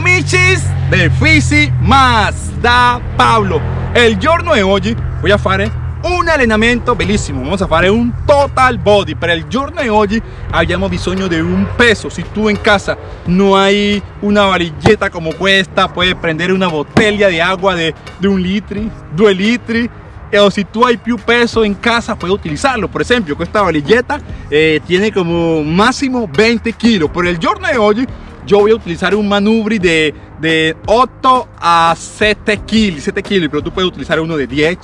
amici del Fisi Más da Pablo. El giorno de hoy voy a fare un allenamento bellissimo, vamos a fare un total body. Para el giorno de hoy abbiamo bisogno de un peso. Si tú en casa no hay una varilleta como esta, puedes prender una botella de agua de, de un litro, dos litros o si tú hay più peso en casa puedes utilizarlo por ejemplo esta varilleta eh, tiene como máximo 20 kilos por el giorno de hoy yo voy a utilizar un manubri de, de 8 a 7 kilos 7 kilos pero tú puedes utilizar uno de 10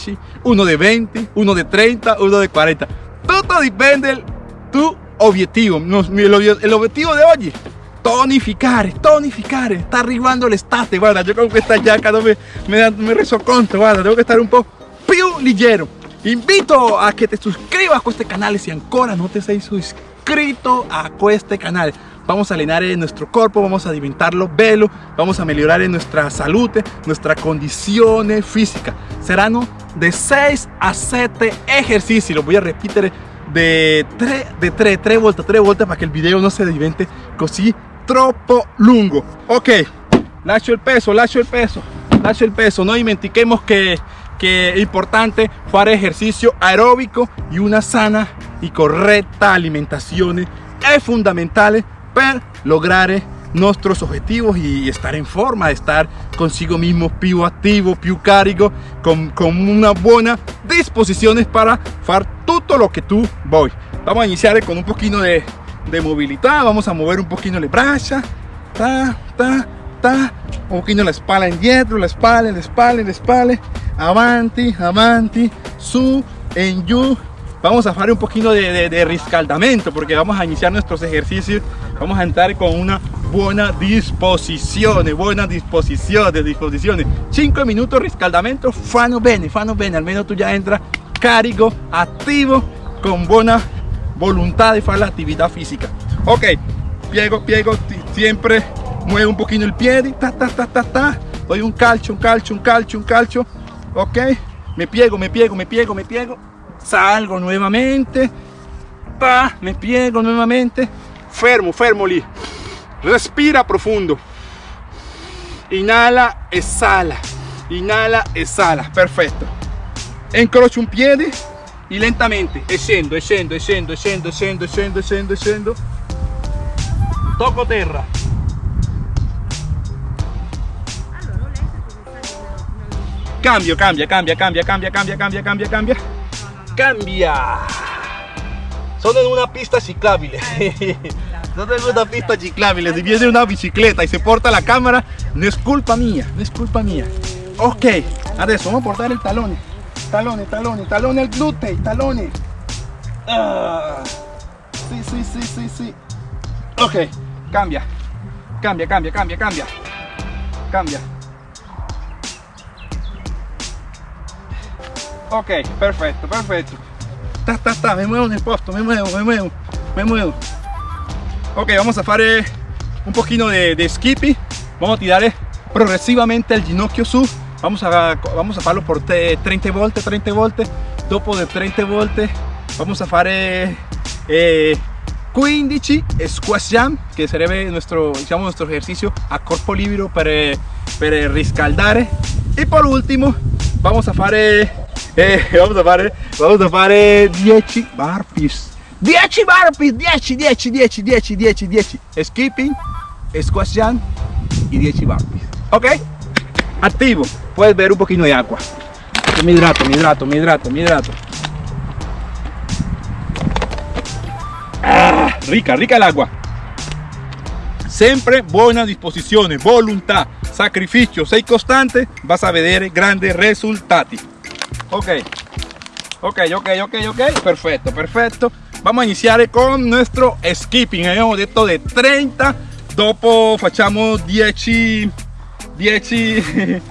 uno de 20 uno de 30 uno de 40 todo depende de tu objetivo. El objetivo de hoy tonificare, tonificare, está arribando el estate, guarda, yo con esta jaca no me, me, me reso conto, guarda, tengo que estar un poco più ligero. Invito a que te suscribas a este canal si ancora no te sei suscrito a este canal vamos a alinear en nuestro cuerpo, vamos a diventarlo bello, vamos a mejorar en nuestra salud, nuestra condición física. Serán de 6 a 7 ejercicios, lo voy a repetir de 3, de 3, 3 vueltas, 3 vueltas para que el video no se divente così troppo lungo. Ok, lascio el peso, lascio el peso, lascio el peso, no dimentiquemos que que es importante hacer ejercicio aeróbico y una sana y correcta alimentación es fundamental para lograr nuestros objetivos y estar en forma, estar consigo mismo più activo, più carico, con, con una buena disposición para hacer todo lo que tú voy. Vamos a iniciar con un poquito de, de movilidad, vamos a mover un poquito las brazos, ta, ta, ta, un poquito la espalda indietro, la espalda, la espalda, la espalda, avanti, avanti, su, en you. Vamos a hacer un poquito de, de, riscaldamento porque vamos a iniciar nuestros ejercicios. Vamos a entrar con una buena disposición, buena disposición, de disposiciones. 5 minutos riscaldamento, fano bene, fano bene. Al menos tú ya entras carico, activo, con buena voluntad de hacer la actividad física. Ok, piego, piego, siempre mueve un poquito el pie, ta, ta, ta, ta, ta. Doy un calcio, un calcio, un calcio, un calcio ok me piego me piego me piego me piego salgo nuevamente pa, me piego nuevamente fermo fermo lì respira profundo. Inhala exhala. Inhala exhala. Perfecto. Incrocio un piede y lentamente. Scendo scendo scendo scendo scendo scendo scendo scendo toco terra Cambio, cambia, cambia, cambia, cambia, cambia, cambia, cambia, cambia. Cambia. Son en una pista ciclable. Son en una pista ciclable. Si viene una bicicleta y se porta la cámara, no es culpa mía, no es culpa mía. Ok, adesso vamos a portar el talón. Talón, talón, talón el glúteo, talón. Ah. Sí, sí, sí, sí, sí. Ok, cambia. Cambia, cambia, cambia, cambia. Cambia. ok perfecto perfecto ta, ta, ta, me muevo en el posto me muevo me muevo me muevo. Ok vamos a hacer un poquito de, de skipping. Vamos a tirar progresivamente el ginocchio su vamos a vamos a hacerlo por 30 volte 30 volte dopo de 30 volte vamos a hacer eh, 15 squash jam que será nuestro diciamo, nuestro ejercicio a corpo libero para, para riscaldare y por último vamos a hacer eh, vamos a fare vamos a fare 10 burpees 10 burpees 10 10 10 10 10 10 skipping squash jump y 10 burpees ok. Activo. Puedes ver un poquito de agua. Me hidrato me hidrato me hidrato me hidrato. Ah, rica rica el agua. Siempre buenas disposiciones voluntad sacrificio sei constante vas a ver grandes resultados ok. Ok ok ok ok. Perfecto perfecto. Vamos a iniciar con nuestro skipping. Habíamos detto de 30 dopo facciamo 10 10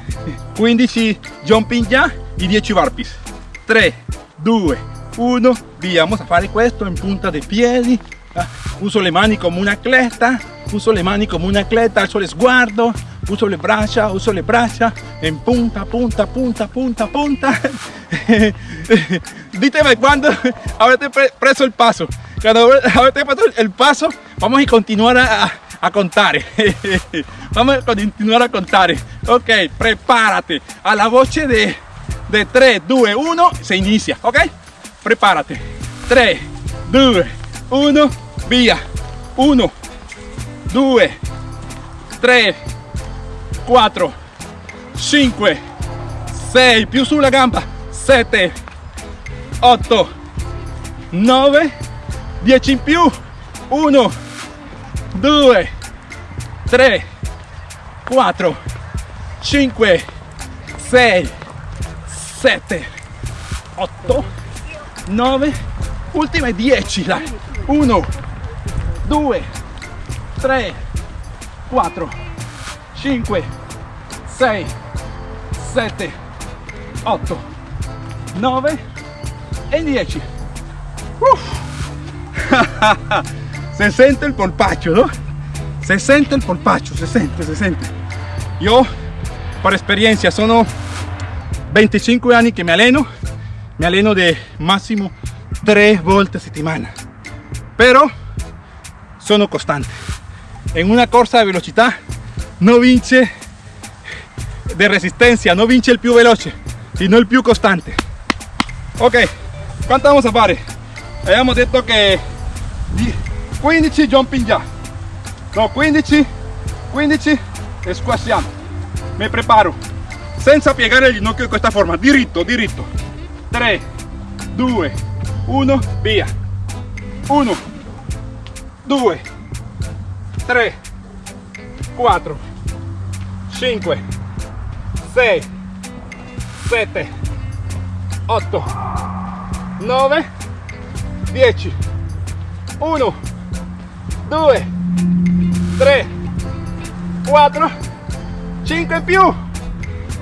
15 jumping ya y 10 burpees. 3 2 1 via vamos a fare questo in punta de piedi uso le mani come una cleta uso le mani come una cleta alzo le sguardo uso le braccia, uso le braccia en punta, punta, punta, punta, punta. Díteme cuando haberte preso el paso. Cuando haberte preso el paso, vamos a continuar a, a contar. Vamos a continuar a contar. Ok, prepárate. A la voce de, de 3, 2, 1, se inicia. Ok, prepárate. 3, 2, 1, via. 1, 2, 3, 4, 5, 6, più sulla gamba, 7, 8, 9, 10 in più, 1, 2, 3, 4, 5, 6, 7, 8, 9, ultime 10, 1, 2, 3, 4, 5, 6, 7, 8, 9 e 10. Uf. se sente il polpaccio, no? Se sente il polpaccio, se sente, se sente. Io, per esperienza, sono 25 anni che mi alleno, mi alleno di massimo 3 volte a settimana. Però sono costante. In una corsa di velocità non vince di resistenza, non vince il più veloce, sino il più costante. Ok, quanto vamos a fare? Abbiamo detto che 15 jumping già. No, 15, 15 e squassiamo. Mi preparo. Senza piegare il ginocchio in questa forma, diritto, diritto. 3, 2, 1, via. 1, 2, 3, 4, 5, 6, 7, 8, 9, 10, 1, 2, 3, 4, 5 in più,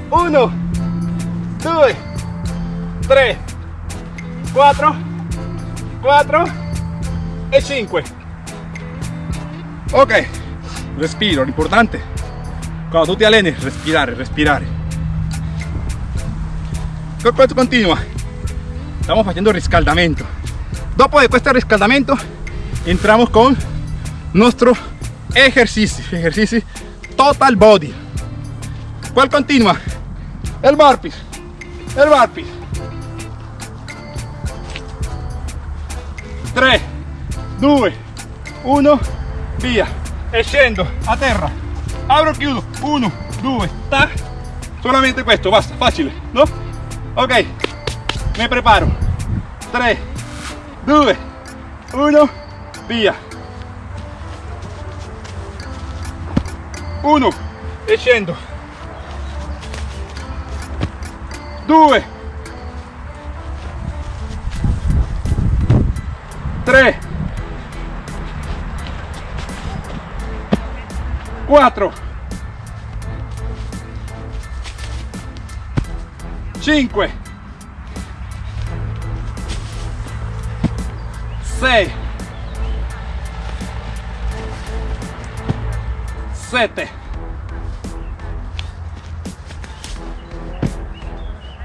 1, 2, 3, 4, 4 e 5. Ok, respiro, l'importante quando tu ti alleni respirare, respirare. Continua. Estamos haciendo riscaldamento. Dopo de este riscaldamento, entramos con nuestro ejercicio, ejercicio total body. ¿Cuál continua? El burpees, el burpees. 3, 2, 1, via. E scendo a terra. Abro, chiudo. 1, 2, tac. Solamente questo, basta, facile, no? Ok, mi preparo. 3, 2, 1, via. 1 e scendo. 2 3 4 5 6 7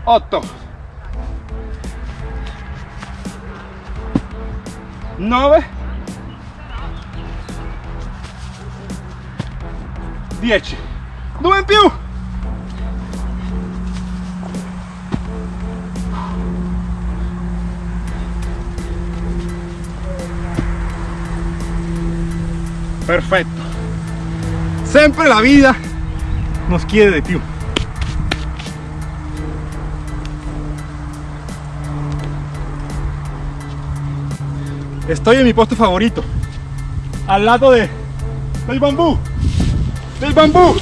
8 9 10 2 in più perfetto sempre la vida nos quiere de più estoy en mi puesto favorito al lado de del bambú del bambú.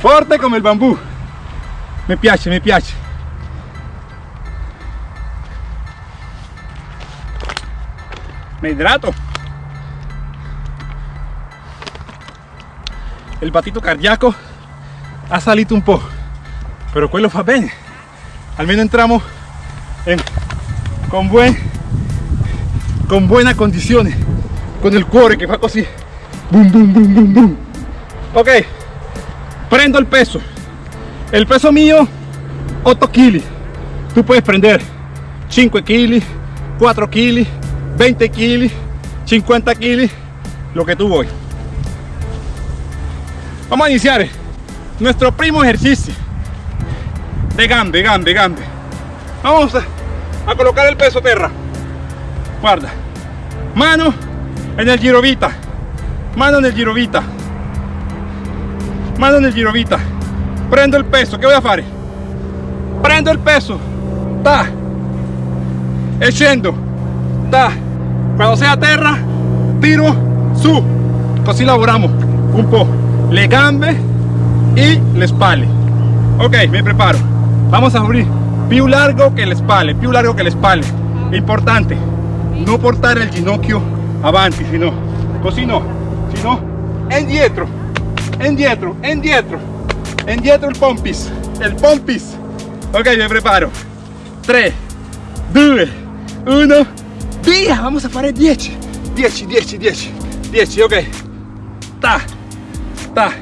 Fuerte como el bambú. Me piace me piace. Me hidrato. El batito cardíaco ha salido un po' pero quello fa bene almeno entramos en, con buen con buenas condiciones con el cuore que fa così boom ok prendo el peso el peso mío 8 kg tú puedes prender 5 kg 4 kg 20 kg 50 kg lo que tú voy Vamos a iniciar nuestro primo ejercicio de gambe, gambe, gambe. Vamos a, colocar el peso tierra. Guarda. Mano en el girovita. Mano en el girovita. Mano en el girovita. Prendo el peso. ¿Qué voy a hacer? Prendo el peso. Ta. E scendo. Ta. Cuando sea tierra, tiro su. Así lavoramos un po' le gambe y le spalle. Ok, me preparo. Vamos a abrir più largo que le spalle, più largo que le spalle. Importante, no portar el ginocchio avanti, sino così no, sino indietro, indietro, indietro, indietro el pompis, el pompis. Ok, me preparo. 3, 2, 1, via, vamos a fare 10, 10, 10, 10, 10, ok. Ta, ta,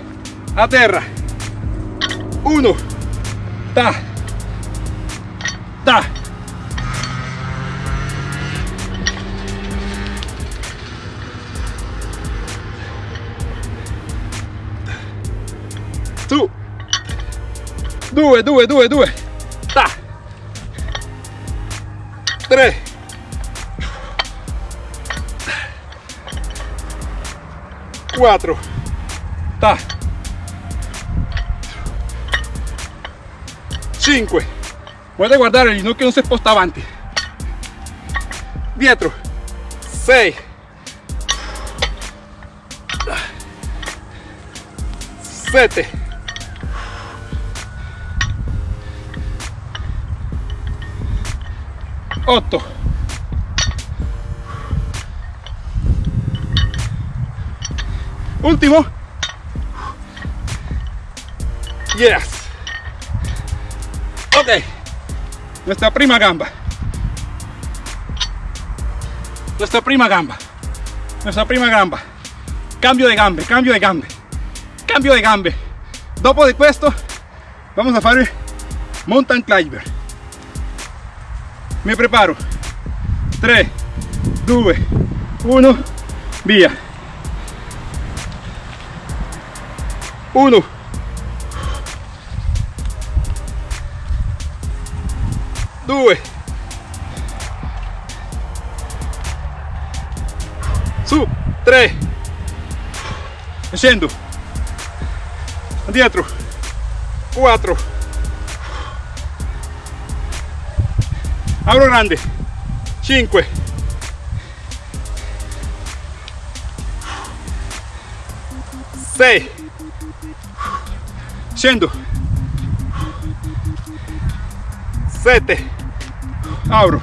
a terra. 1, ta, ta. 2, 2, 2, 2. Ta. 3. 4. Ta. 5. Puede guardar el no que no se posta antes. Dietro. 6. 7. 8 ultimo yes. Ok. Nuestra prima gamba. Nuestra prima gamba. Nuestra prima gamba. Cambio de gambe cambio de gambe. Cambio de gambe. Dopo de questo vamos a fare mountain climber me preparo. 3 2 1 via 1 2 su 3 scendo dietro 4 apro grande. 5 6 scendo 7 abro.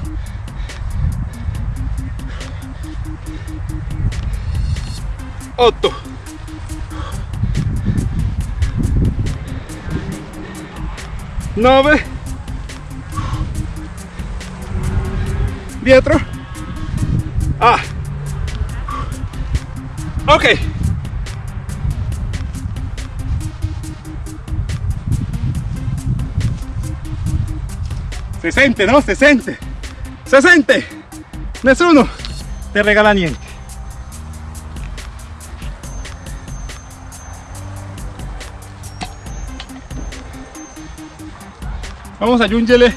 8 9 dietro ah ok se sente, no? Se sente. Se sente. Nessuno te regala niente. Vamos a aggiungere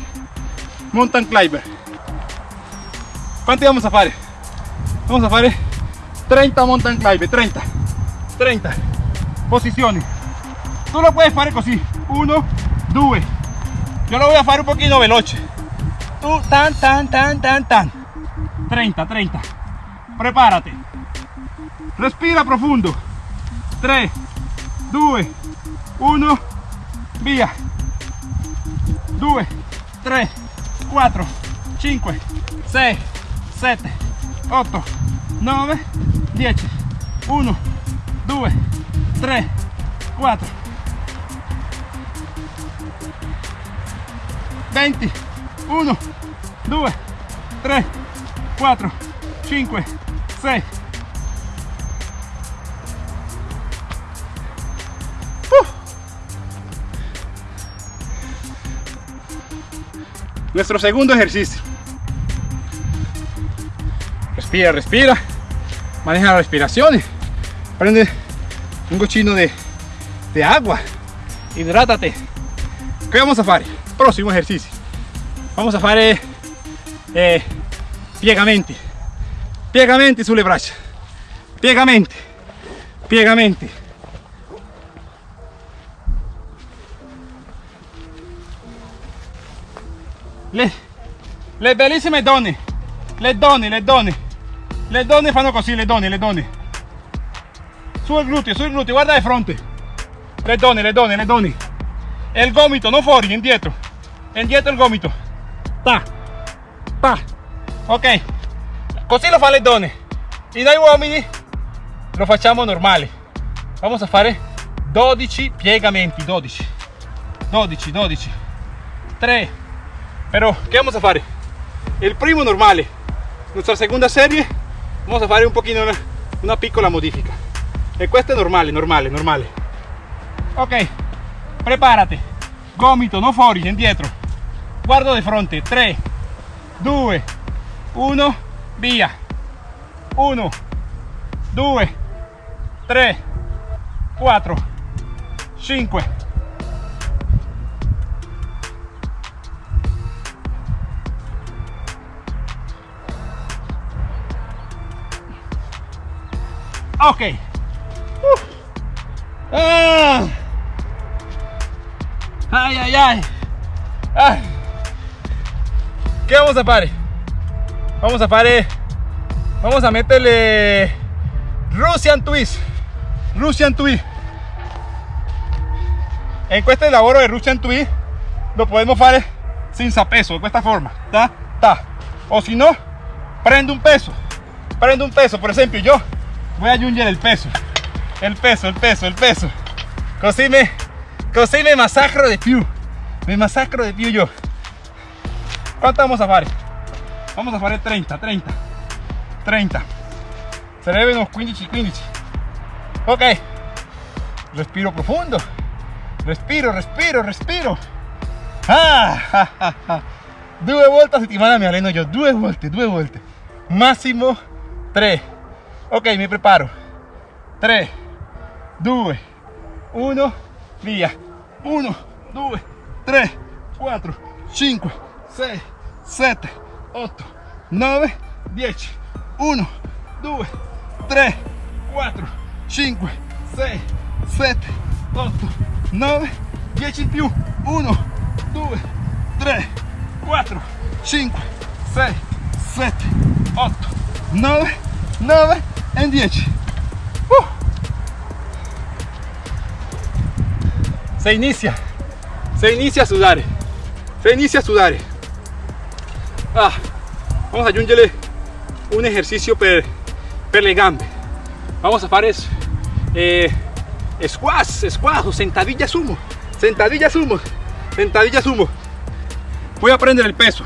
mountain climber. ¿Cuánto vamos a fare? Vamos a fare 30 mountain climber, 30. 30 posiciones. Tú lo puedes fare così. 1, 2, yo lo voy a hacer un poquito veloce. Tú, tan, tan, tan, tan, tan. 30, 30. Prepárate. Respira profundo. 3, 2, 1, via. 2, 3, 4, 5, 6, 7, 8, 9, 10. 1, 2, 3, 4, 20 1 2 3 4 5 6 nuestro segundo ejercicio respira respira maneja la respiración prende un cochino de de agua. Hidrátate. ¿Qué vamos a hacer? Próximo ejercicio. Vamos a hacer eh, piegamenti. Piegamenti sulle braccia. Piegamenti. Piegamenti. Le, le bellissime donne, le donne, le donne, le donne fanno così, le donne, le donne. Su il gluteo, su il gluteo, guarda di fronte. Le donne, le donne, le donne. E il gomito, non fuori, indietro. Indietro il gomito. Ta, ta. Ok. Così lo fa le donne. E noi uomini lo facciamo normale. Vamos a fare 12 piegamenti, 12. 12, 12. 3. Pero, ¿qué vamos a hacer? El primo normale. Nuestra segunda serie vamos a fare un pochino una, una piccola modifica. E questo è normale, normale, normale. Ok, prepárate. Gomito, no fuori, indietro. Guardo di fronte. 3, 2, 1, via. 1, 2, 3, 4, 5. Ok. Uh. Ah. Ay, ay, ay. Ay. ¿Qué vamos a hacer? Vamos a hacer. Vamos a meterle Russian Twist. Russian Twist. En este lavoro de Russian Twist lo podemos hacer sin peso, de esta forma. O si no, prende un peso. Prende un peso. Por ejemplo, yo voy a aggiungere el peso. El peso el peso el peso. Così me così me masacro de più me masacro de più yo. ¿cuánto vamos a hacer? vamos a hacer 30 30 30 sarebbe unos 15 15 ok. Respiro profundo. Respiro respiro respiro. Ah, ah, ah, ah. due volte a settimana mi alleno io due volte due volte massimo 3 ok mi preparo. 3 2 1 via. 1 2 3 4 5 6 7 8 9 10 1 2 3 4 5 6 7 8 9 10 in più 1 2 3 4 5 6 7 8 9 9 en 10 uh. se inicia. Se inicia a sudar se inicia a sudar ah, vamos a aggiungere un ejercicio per, per le gambe. Vamos a eso. Eh, squash squash o sentadilla sumo. Sentadilla sumo. Sentadilla sumo. Voy a prender el peso.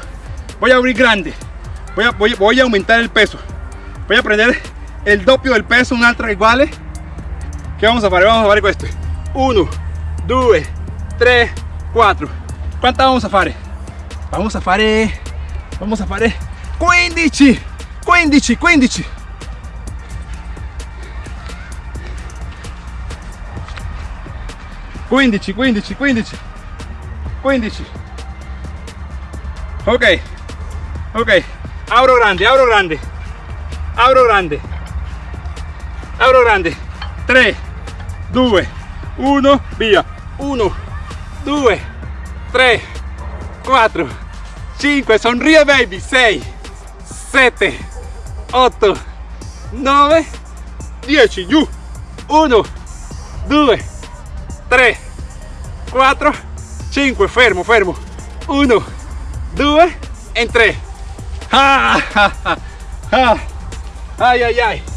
Voy a abrir grande. Voy a, voy, voy a aumentar el peso. Voy a prender el doppio del peso, un'altra iguale. Che vamos a fare? Vamos a fare questo. 1, 2, 3, 4. ¿Cuántas vamos a fare? Vamos a fare, vamos a fare 15, 15, 15. Quindici, quindici, quindici, quindici. Ok, ok. Abro grande, abro grande, abro grande abro grande. 3 2 1 via 1 2 3 4 5 sonríe baby. 6 7 8 9 10 giù 1 2 3 4 5 fermo fermo. 1 2 e 3 ah, ah, ah, ah. ay ay ay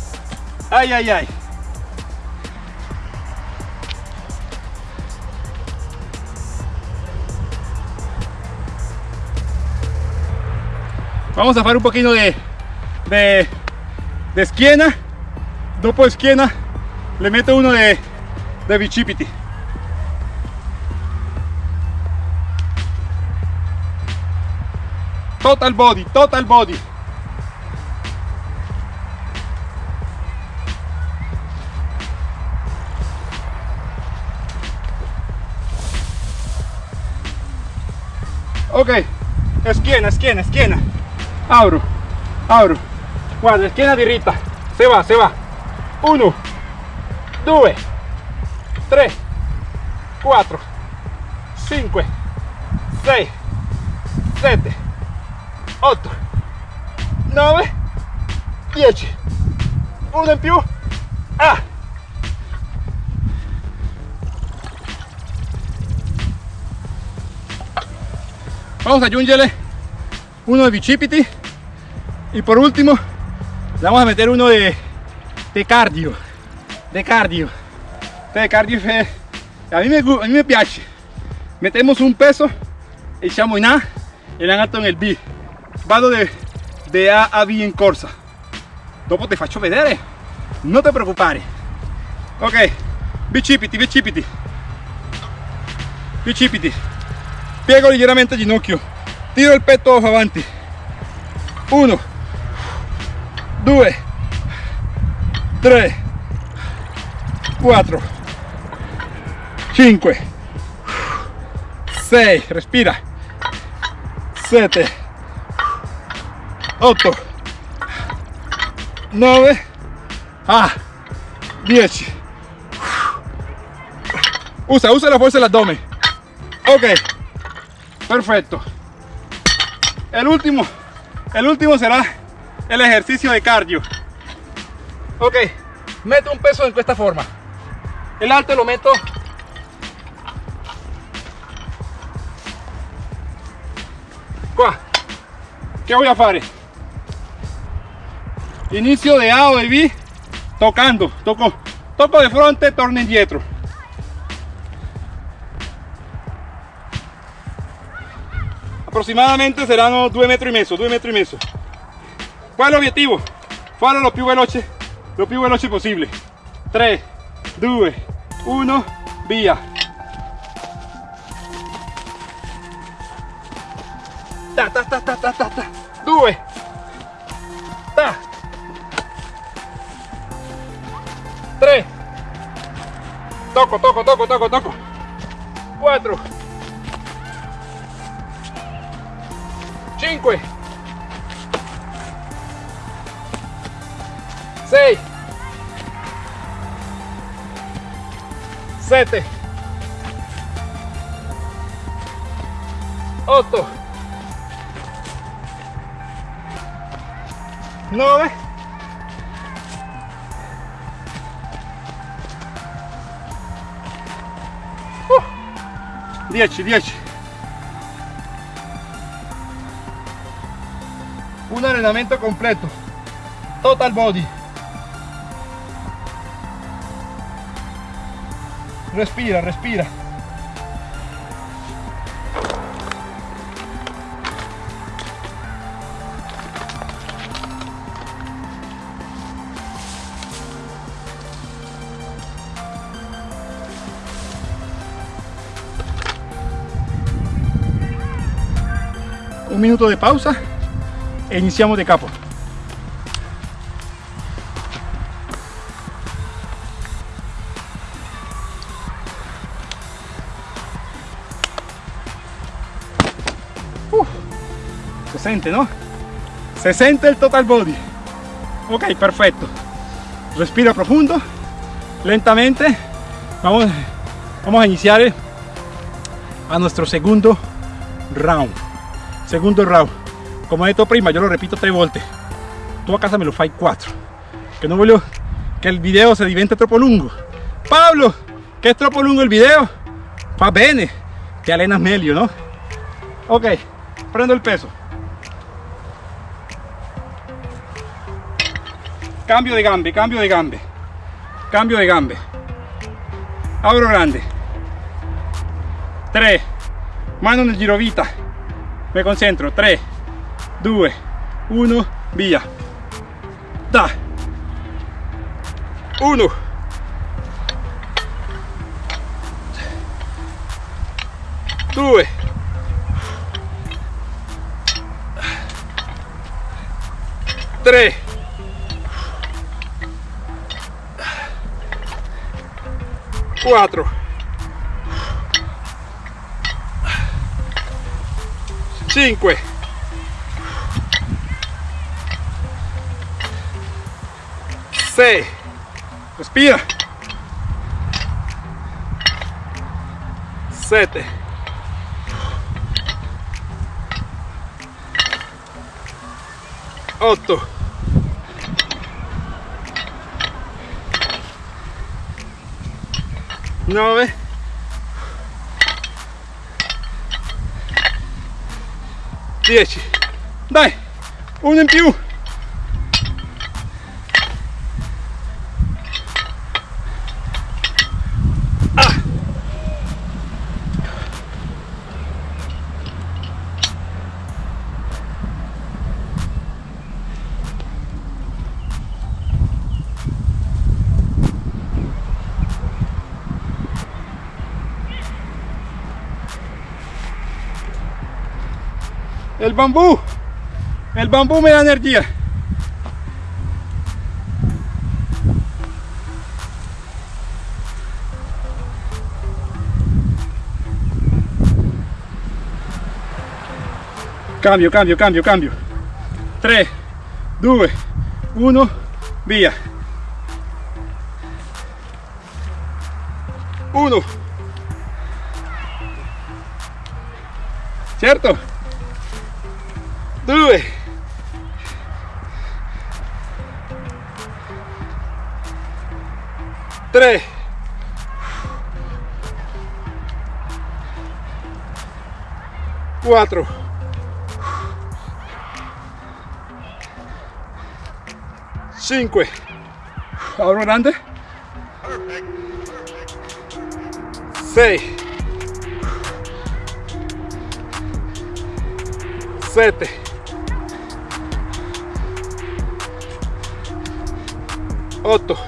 Ay, ay, ay. Vamos a hacer un poquito de, de, de esquina. Dopo esquina le meto uno de, de bicipiti. Total body, total body. Ok. Esquina esquina esquina. Abro abro. Guarda esquina diritta se va se va. 1 2 3 4 5 6 7 8 9 10 uno in più. Ah vamos a aggiungere uno de bicipiti y por último le vamos a meter uno de, de cardio de cardio. De cardio eh, a mí me, a mí me piace. Metemos un peso e siamo in A e l'altro nel B. Vado de, de A a B in corsa. Dopo ti faccio vedere non ti preoccupare ok bicipiti bicipiti bicipiti piego leggermente il ginocchio. Tiro il petto avanti 1 2 3 4 5 6 respira. 7 8 9 ah. 10 usa usa la fuerza del abdomen. Ok perfecto. El último el último será el ejercicio de cardio. Ok meto un peso en esta forma. El alto lo meto. Che voy a fare inicio de A o de B tocando. Toco toco de frente torno indietro aproximadamente saranno due metri e mezzo due metri e mezzo qual è l'obiettivo farlo lo più veloce lo più veloce possibile 3 2 1 via ta ta ta ta ta ta, ta. 2 ta. 3 tocco tocco tocco tocco tocco 7 8 9 10 10 un allenamento completo. Total body respira respira. Un minuto de pausa e iniziamo de capo se siente no se siente el total body. Ok perfecto. Respira profundo lentamente. Vamos vamos a iniciar a nuestro segundo round. Segundo round. Como detto prima yo lo repito tres volte tú a casa me lo fai 4 que no voglio que el video se divente troppo lungo Pablo que es troppo lungo el video va bene te alenas meglio no ok prendo el peso cambio de gambe cambio de gambe. Cambio de gambe. Abro grande. 3 mano nel girovita. Me concentro. 3 2 1 via da. 1 2 3 4 5 6 respira. 7 8 9 10 dai uno in più El bambú, el bambú me da energía. Cambio, cambio, cambio, cambio. 3, 2, 1, via. 1. 2. 3. 4. 5 ahora grande 6 7 8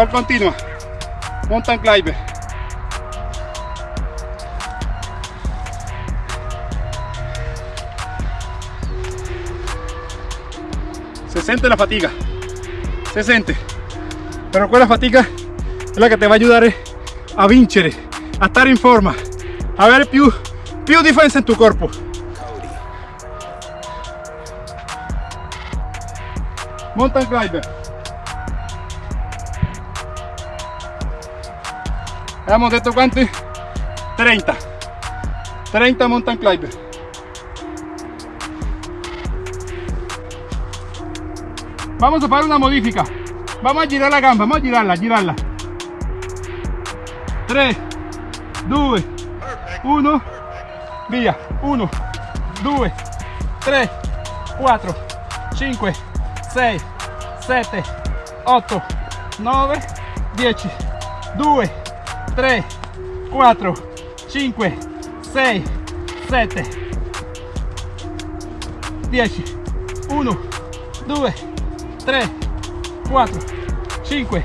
¿Cuál continua? Mountain climber. Se siente la fatiga, se siente. Pero quella fatica è la che ti va a aiutare a vincere, a stare in forma, a avere più, più difesa in tuo corpo. Mountain climber. Hemos detto quanti? 30. 30 mountain climber. Vamos a hacer una modifica. Vamos a girar la gamba, vamos a girarla, girarla. 3, 2, 1, via. 1, 2, 3, 4, 5, 6, 7, 8, 9, 10, 2, 3, 4, 5, 6, 7, 10, 1, 2, 3, 4, 5,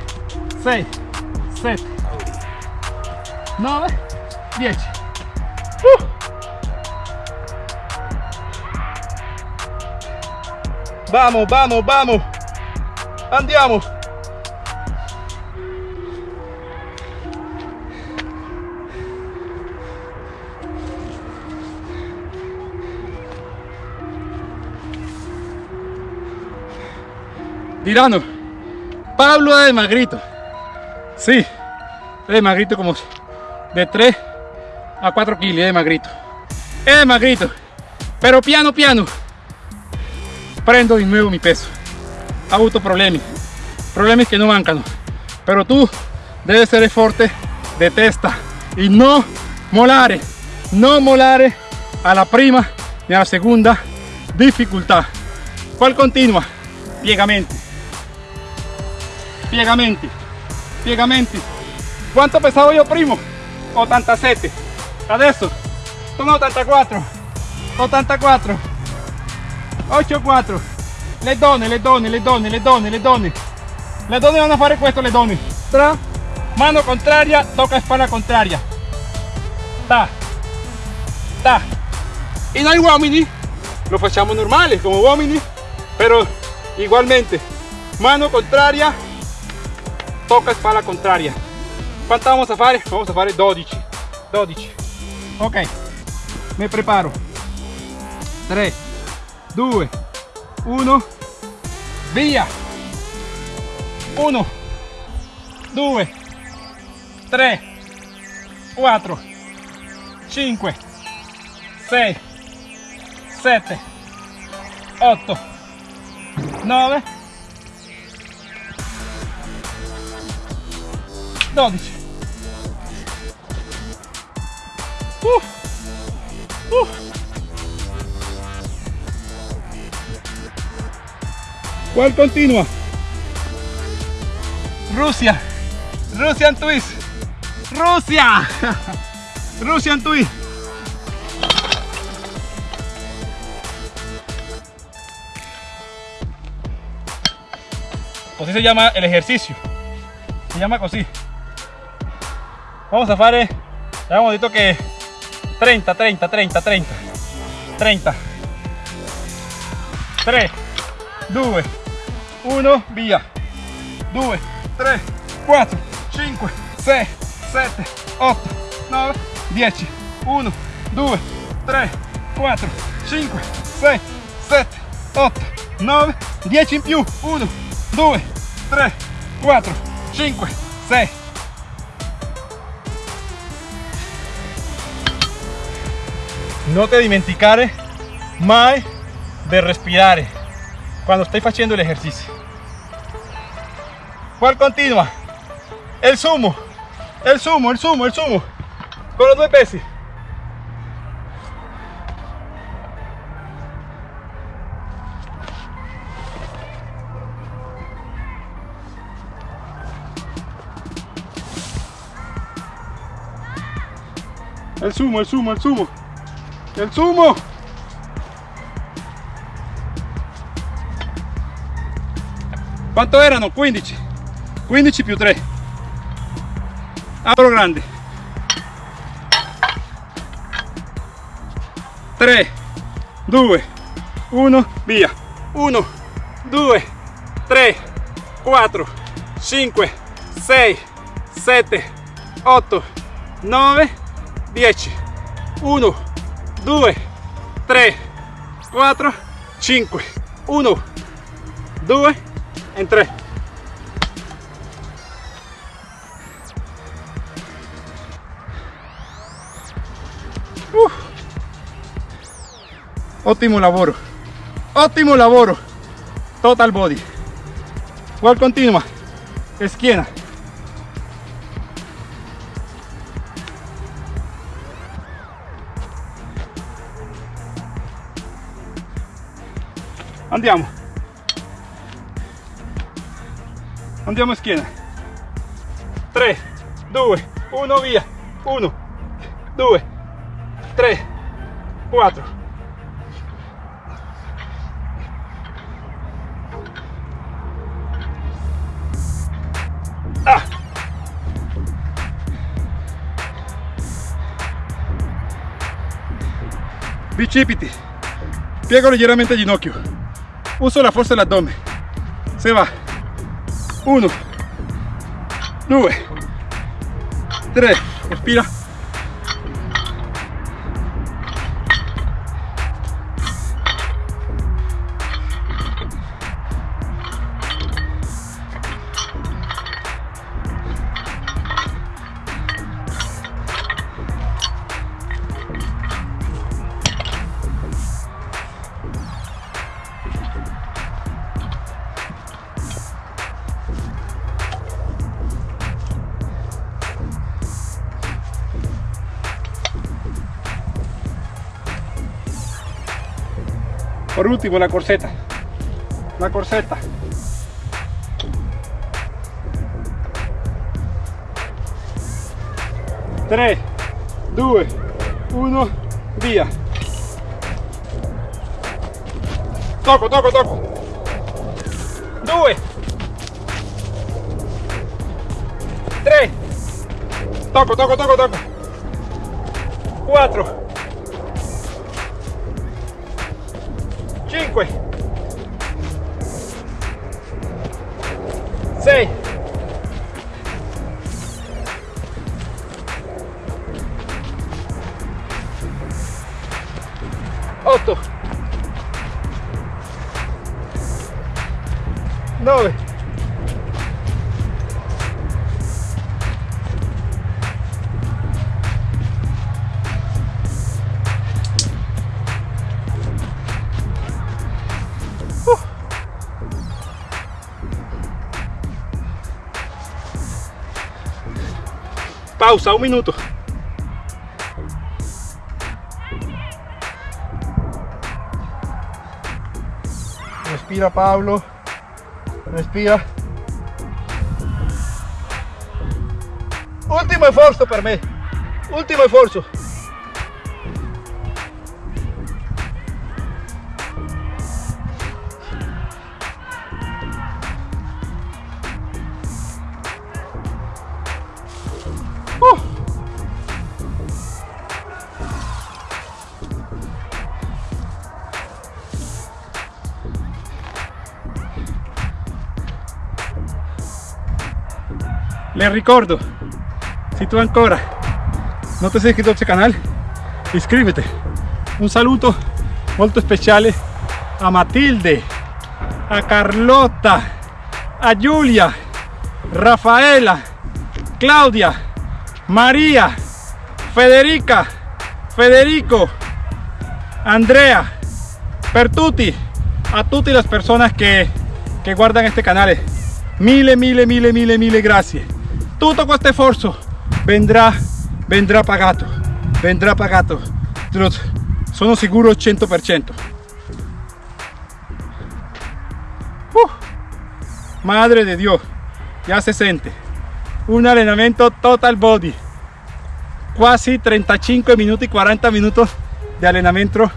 6, 7, 9, 10. Uh. Vamos, vamos, vamos. Andiamo. Dirano, Pablo es magrito. Sí, es magrito como de 3 a 4 kilos, es magrito. Es magrito, pero piano piano prendo de nuevo mi peso. Ha avuto problemi, problemi que no mancano. Pero tú debes ser fuerte de testa y no molare, no molare a la prima ni a la segunda dificultad. ¿Cuál continua? Piegamenti piegamenti piegamenti quanto pesavo io primo 87 adesso sono 84 84 84 le donne le donne le donne le donne le donne le donne vanno a fare questo le donne tra mano contraria tocca spalla contraria. Ta ta. Y noi uomini lo facciamo normale come uomini pero igualmente mano contraria tocca spalla contraria. Quanto vamos a fare? vamos a fare 12 12 ok. Me preparo. 3 2 1 via. 1 2 3 4 5 6 7 8 9 12 uh. ¿Cuál continua? Rusia. Russian twist. Rusia. Russian twist. Así se llama el ejercicio. Se llama así. Vamos a fare, hemos dicho que 30, 30, 30, 30, 30, 3, 2, 1, via, 2, 3, 4, 5, 6, 7, 8, 9, 10, 1, 2, 3, 4, 5, 6, 7, 8, 9, 10 in più, 1, 2, 3, 4, 5, 6. No te dimenticare mai de respirare cuando estoy haciendo el ejercicio. ¿Cuál continua? El sumo, el sumo, el sumo, el sumo. Con los dos pesos. El sumo, el sumo, el sumo. El sumo. Quanto erano? 15. 15 più 3. Apro grande. 3, 2, 1, via. 1, 2, 3, 4, 5, 6, 7, 8, 9, 10 1 2 3 4 5 1 2 en 3 uh. ottimo lavoro ottimo lavoro total body. Cual continua esquina andiamo. Andiamo a schiena. 3 2 1 via. 1 2 3 4 ah. bicipiti. Piego ligeramente ginocchio uso la fuerza del abdomen se va. 1 2 3 respira Por último, la corseta. La corseta. Tres, 2, 1, via. Toco, toco, toco. Due. Tre. Toco, toco, toco, toco. Quattro. Pausa, un minuto. Respira Pablo. Respira. Último esfuerzo para mí. Último esfuerzo. Le ricordo, si tu ancora non ti sei iscritto al canale, iscriviti. Un saluto molto speciale a Matilde, a Carlotta, a Giulia, Rafaela, Claudia, Maria, Federica, Federico, Andrea, per tutti, a tutte le persone che, che guardano este canale. Mille, mille, mille, mille, mille grazie. Tutto questo sforzo vendrà, vendrà pagato, vendrà pagato. Sono sicuro 100%. Uh, madre de Dios, ya se siente. Un entrenamiento total body. Quasi 35 minutos y 40 minutos de entrenamiento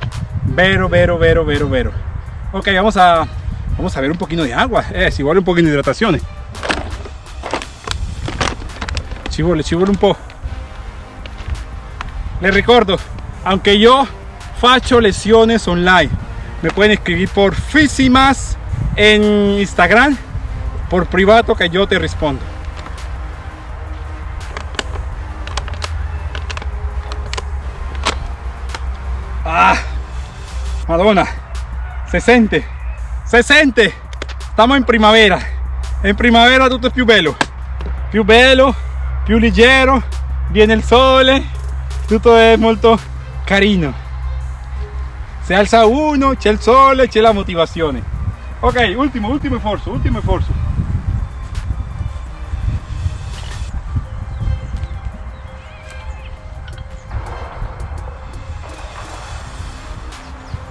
vero, vero, vero, vero, vero. Ok, vamos a, vamos a ver un poquito de agua. Eh, si vuole un poquito de hidratación. Ci vuole, un po'. Les ricordo, aunque yo faccio lesiones online, me pueden escribir por Fisimas en Instagram, por privado que yo te respondo. Ah, Madonna, se sente, se sente. Stiamo in primavera. In primavera tutto è più bello. Più bello, più leggero, viene il sole, tutto è molto carino. Se alza uno, c'è il sole, c'è la motivazione. Ok, ultimo, ultimo sforzo, ultimo sforzo.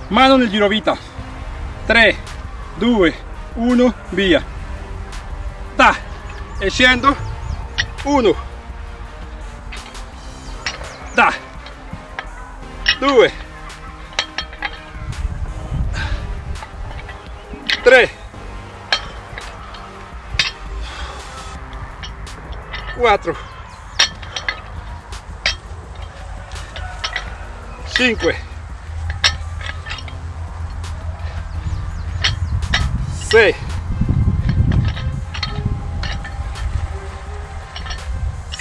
Mano nel girovita. 3, 2, 1, via. Ta. E scendo. 1. Da. 2. 3. 4. 5. 6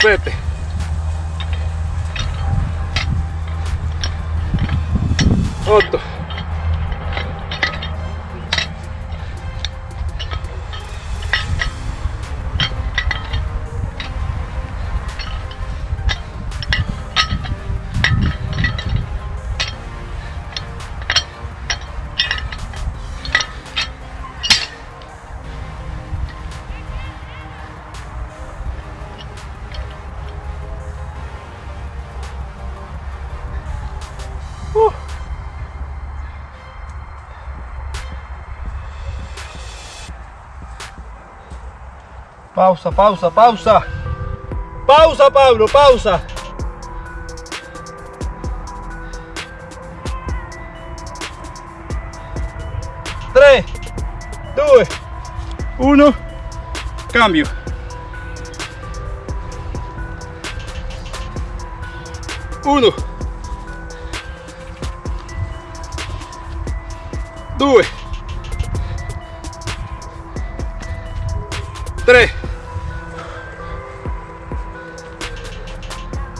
7 8 Pausa, pausa, pausa. Pausa, Pablo, pausa. 3, 2, 1, cambio. Uno, due,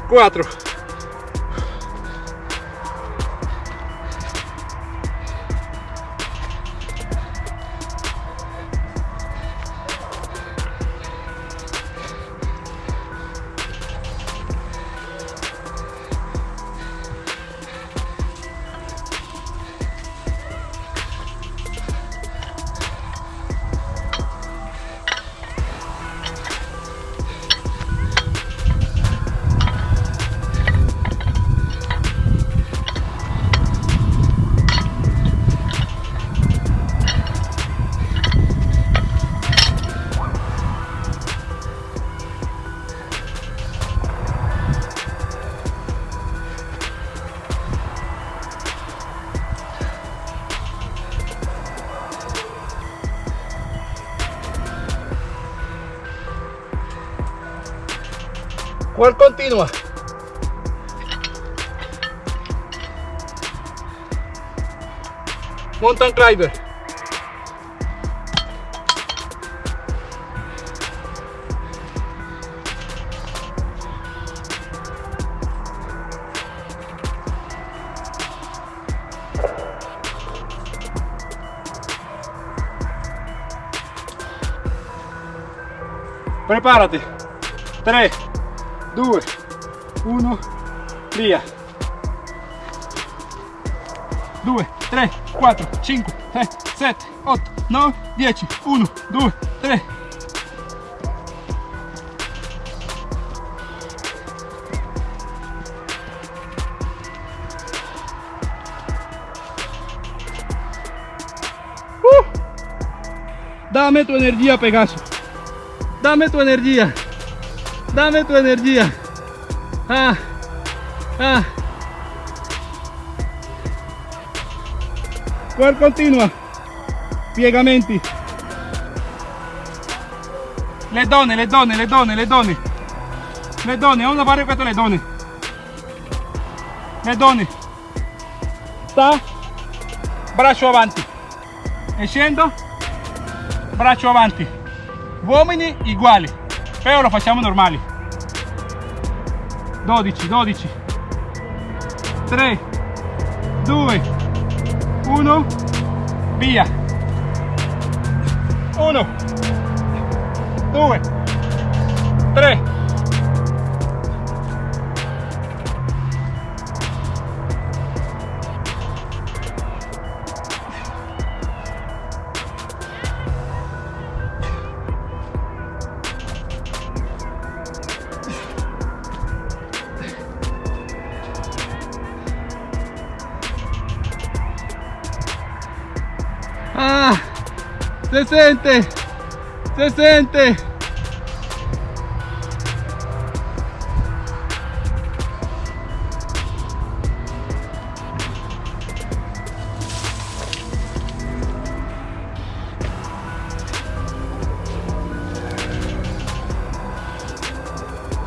cuatro, qual continua. Mountain climber preparati. 3 2, 1, via. 2, 3, 4, 5, 6, 7, 8, 9, 10, 1, 2, 3. Uh. Dame tu energía, Pegaso. Dame tu energía. Dame tu energía. Ah, ah. ¿Cuál continua? Piegamenti. Le donne, le donne, le donne, le donne. Le donne, a fare questo le donne. Le donne. Sta. Braccio avanti. E scendo. Braccio avanti. Uomini uguali. Però lo facciamo normali. 12, 12. 3, 2, 1, via. 1, 2, se sente, se sente.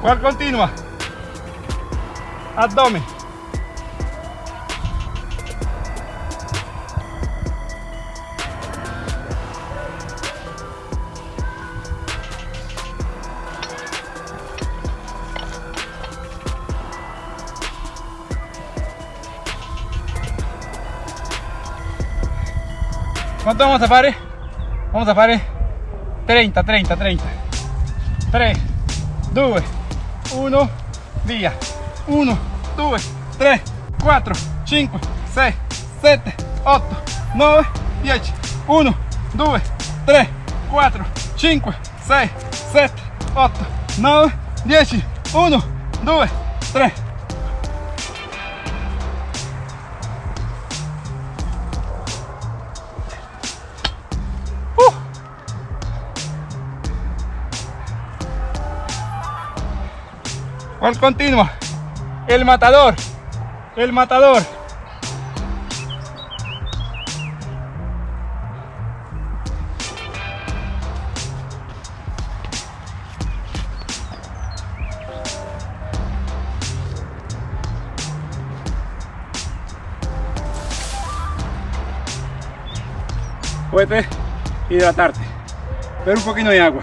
¿Cuál continua? Abdomen. ¿Cuánto vamos a fare? Vamos a fare 30, 30, 30. 3, 2, 1, via. 1, 2, 3, 4, 5, 6, 7, 8, 9, 10. 1, 2, 3, 4, 5, 6, 7, 8, 9, 10. 1, 2, 3. Vamos continua. El matador. El matador. Puedes hidratarte. Pero un poquito de agua.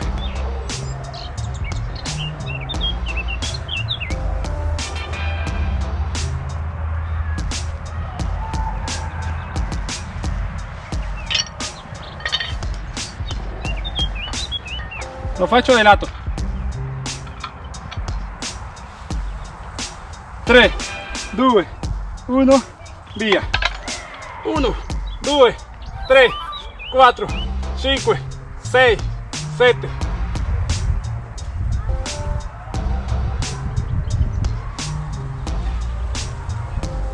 Lo faccio de lato. 3, 2, 1, via. 1, 2, 3, 4, 5, 6, 7.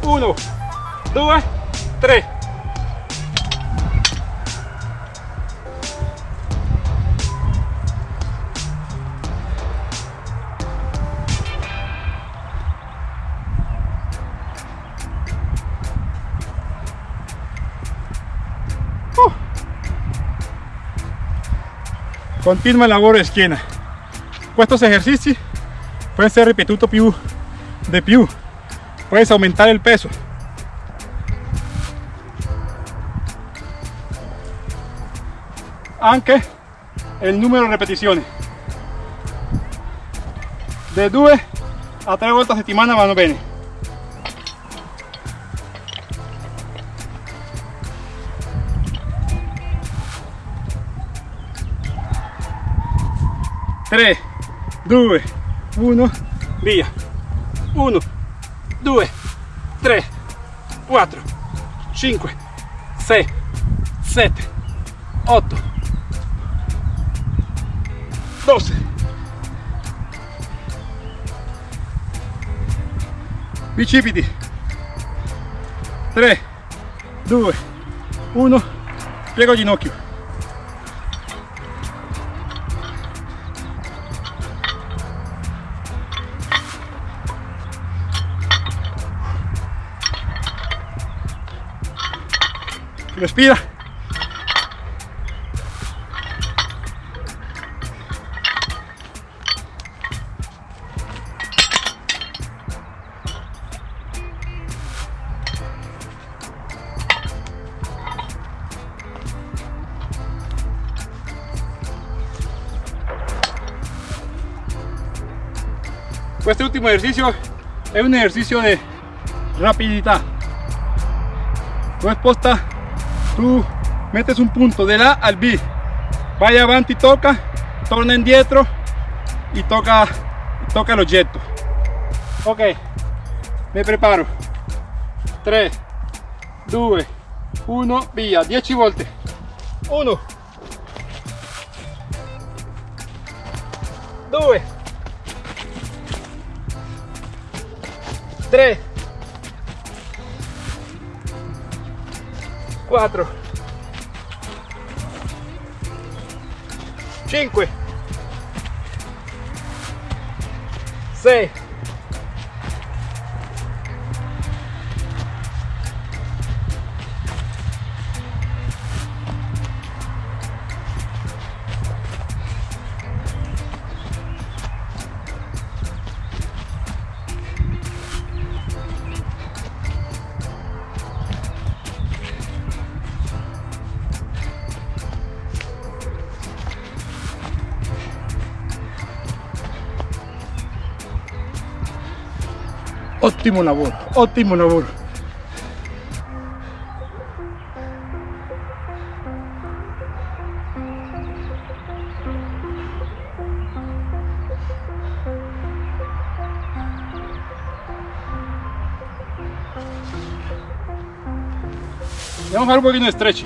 Uno, due, tre. Continua lavoro schiena. Estos ejercicios pueden ser ripetuti più de più. Puedes aumentar el peso. Anche el número de repeticiones. De 2 a 3 volte a settimana vanno bene. Tre, due, uno, via. Uno, due, tre, quattro, cinque, sei, sette, otto, doce. Bicipiti. 3, 2, 1, piego ginocchio. Respira. Este último ejercicio es un ejercicio de rapidità. No es posta tú metes un punto de A al B. Vaya avanti toca torna indietro y toca toca el objeto ok me preparo. 3 2 1 via 10 volte 1 2 3 4 5 6 ottimo lavoro ottimo lavoro Vamos a fare un pochino di stretch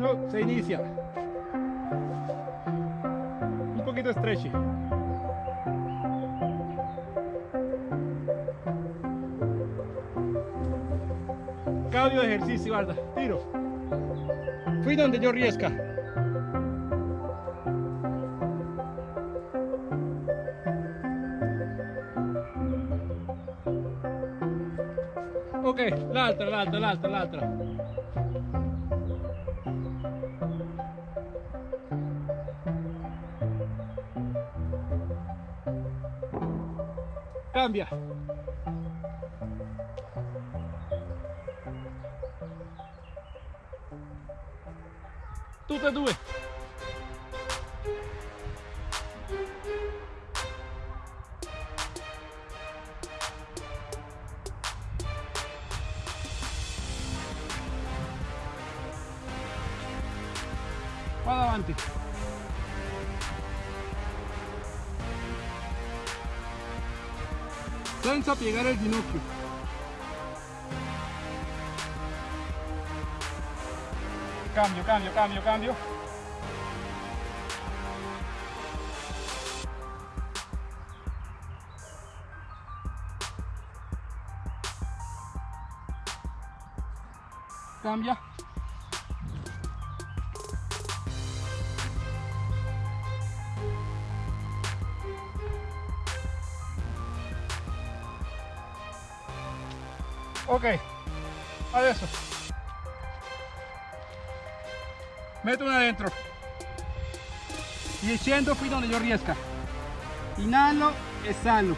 uno, se inicia. Un poquito stretchy. Cambio de ejercicio, guarda, tiro. Fui donde yo riesca. Ok, l'altra, l'altra, l'altra, l'altra. Cambia. Tutte e due. Senza piegare il ginocchio. Cambio, cambio, cambio, cambio. Cambia. Metto una dentro y scendo qui donde yo riesca inhalo exhalo.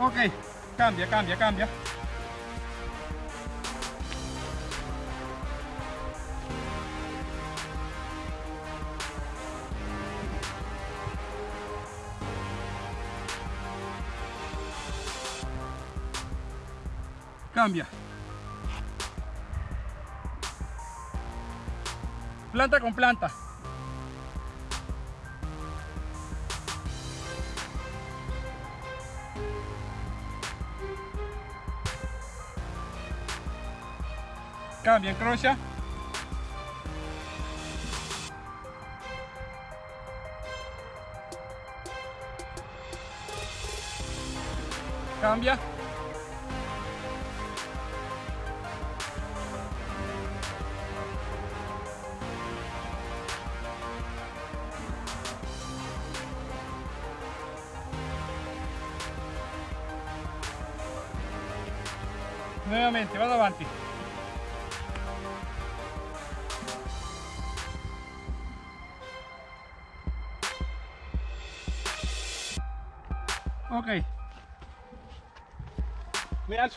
Ok cambia cambia cambia. Cambia planta con planta. Cambia incrocia cambia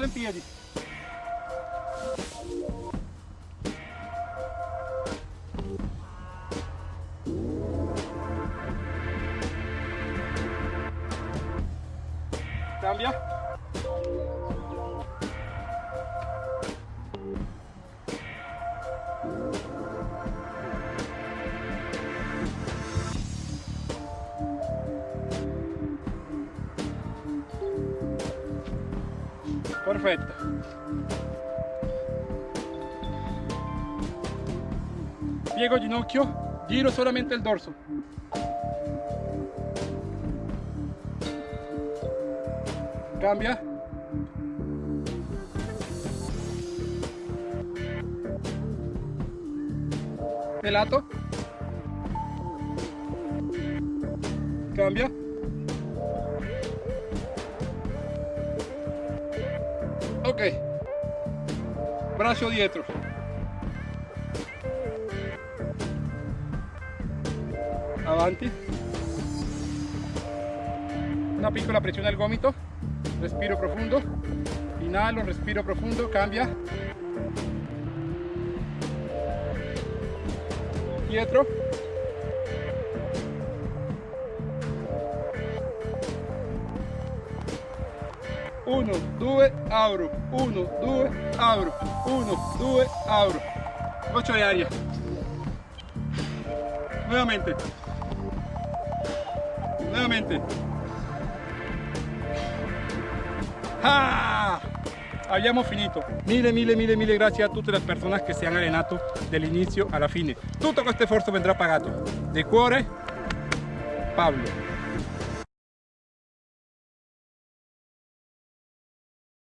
mi Perfetto. Piego ginocchio, giro solamente il dorso. Cambia. De Horacio Dietro. Avanti. Una piccola pressione al gomito, respiro profondo, inhalo, respiro profundo. cambia. Dietro. Uno, due, abro. Uno, due, abro. 1, 2, apro 8 de aria nuevamente. Nuevamente. ¡Ah! abbiamo finito. Mille mille mille mille Gracias a tutte le persone che si hanno allenato dall'inizio alla fine. Tutto questo esfuerzo vendrá pagato. De cuore Pablo.